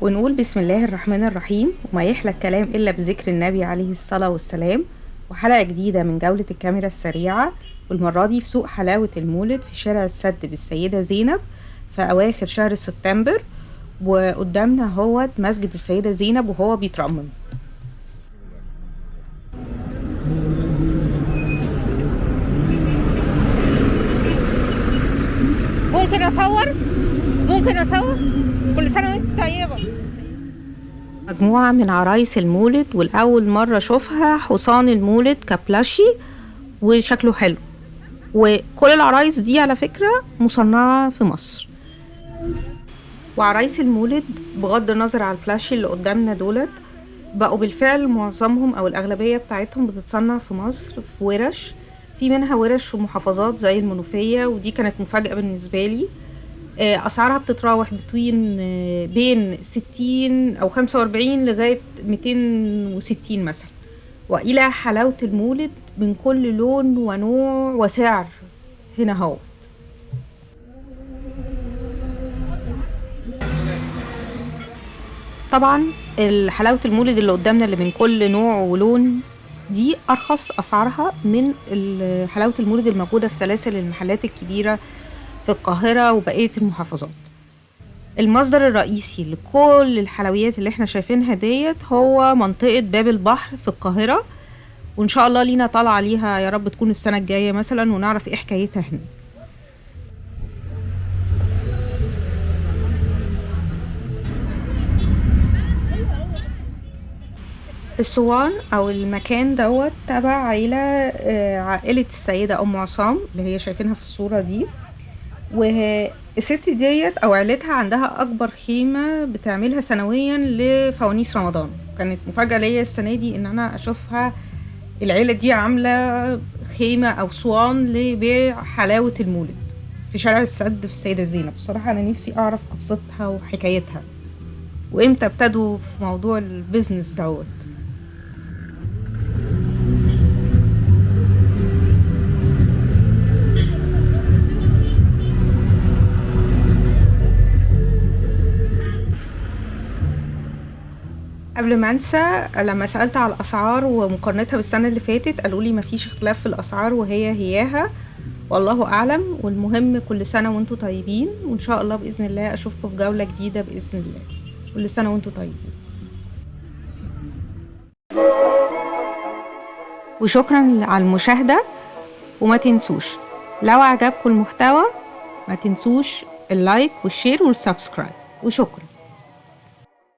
ونقول بسم الله الرحمن الرحيم وما يحلى الكلام إلا بذكر النبي عليه الصلاة والسلام. وحلقة جديدة من جولة الكاميرا السريعة والمرة دي في سوق حلاوة المولد في شارع السد بالسيدة زينب في أواخر شهر سبتمبر وقدامنا هو مسجد السيدة زينب وهو بيترمم. ممكن أصور؟ ممكن أصور؟ كل سنة وأنت طيبة. مجموعة من عرايس المولد والأول مرة أشوفها حصان المولد كبلاشي وشكله حلو. وكل العرايس دي على فكرة مصنعة في مصر. وعرايس المولد بغض النظر على البلاشي اللي قدامنا دولت بقوا بالفعل معظمهم أو الأغلبية بتاعتهم بتتصنع في مصر في ورش. في منها ورش في محافظات زي المنوفية ودي كانت مفاجأة بالنسبة لي. آه، أسعارها بتتراوح بين بين 60 أو 45 لغاية 260 مثلا. وإلى حلاوة المولد من كل لون ونوع وسعر. هنا هو طبعا حلاوة المولد اللي قدامنا اللي من كل نوع ولون دي أرخص أسعارها من حلاوة المولد الموجودة في سلاسل المحلات الكبيرة في القاهرة وبقية المحافظات. المصدر الرئيسي لكل الحلويات اللي إحنا شايفينها ديت هو منطقة باب البحر في القاهرة وإن شاء الله لينا طالعة ليها يا رب تكون السنة الجاية مثلا ونعرف إيه حكايتها هنا. الصوان أو المكان دوت تبع عيلة آه، عائلة السيدة أم عصام اللي هي شايفينها في الصورة دي. والست ديت أو عيلتها عندها أكبر خيمة بتعملها سنويا لفوانيس رمضان. كانت مفاجأة ليا السنة دي إن أنا أشوفها العيلة دي عاملة خيمة أو صوان لبيع حلاوة المولد في شارع السد في السيدة زينب. بصراحة أنا نفسي أعرف قصتها وحكايتها. وإمتى ابتدوا في موضوع البيزنس دوت؟ قبل ما انسى لما سألت على الأسعار ومقارنتها بالسنة اللي فاتت قالوا لي مفيش اختلاف في الأسعار وهي هياها والله أعلم. والمهم كل سنة وأنتم طيبين. وإن شاء الله بإذن الله أشوفكم في جولة جديدة بإذن الله. كل سنة وأنتم طيبين. وشكرا على المشاهدة. وما تنسوش لو عجبكم المحتوى ما تنسوش ال like وال share وال subscribe. وشكرا.